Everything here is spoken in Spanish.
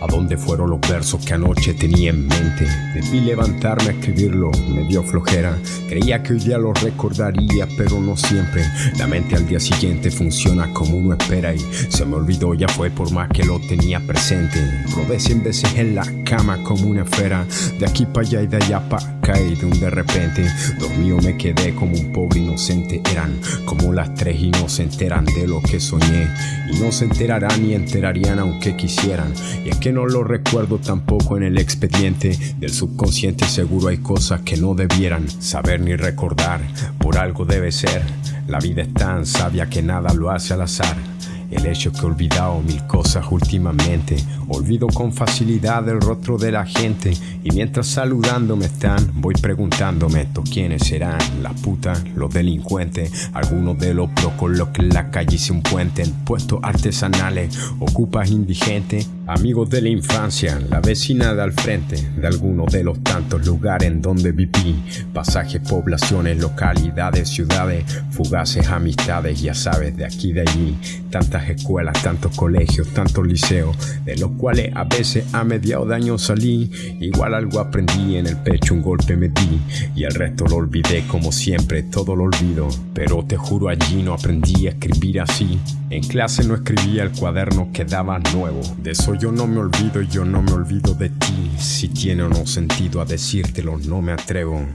¿A dónde fueron los versos que anoche tenía en mente? Debí levantarme a escribirlo, me dio flojera. Creía que hoy día lo recordaría, pero no siempre. La mente al día siguiente funciona como uno espera y se me olvidó, ya fue por más que lo tenía presente. Rodé cien veces en la cama como una esfera, de aquí para allá y de allá para y de un de repente. Dormido me quedé como un pobre inocente, eran como las tres y no se enteran de lo que soñé. Y no se enterarán ni enterarían aunque quisieran. Y es que no lo recuerdo tampoco en el expediente del subconsciente. Seguro hay cosas que no debieran saber ni recordar. Por algo debe ser. La vida es tan sabia que nada lo hace al azar. El hecho que he olvidado mil cosas últimamente. Olvido con facilidad el rostro de la gente. Y mientras saludándome están, voy preguntándome: ¿estos quiénes serán? Las putas, los delincuentes. Algunos de los con los que en la calle hice un puente. En puestos artesanales, ocupas indigentes. Amigos de la infancia, la vecina de al frente de algunos de los tantos lugares en donde viví. Pasajes, poblaciones, localidades, ciudades, fugaces amistades, ya sabes, de aquí de allí. Tantas escuelas, tantos colegios, tantos liceos, de los cuales a veces a mediados de año salí. Igual algo aprendí, en el pecho un golpe me di y el resto lo olvidé como siempre, todo lo olvido. Pero te juro allí no aprendí a escribir así. En clase no escribía el cuaderno quedaba nuevo. De eso yo no me olvido y yo no me olvido de ti. Si tiene o no sentido a decírtelo, no me atrevo.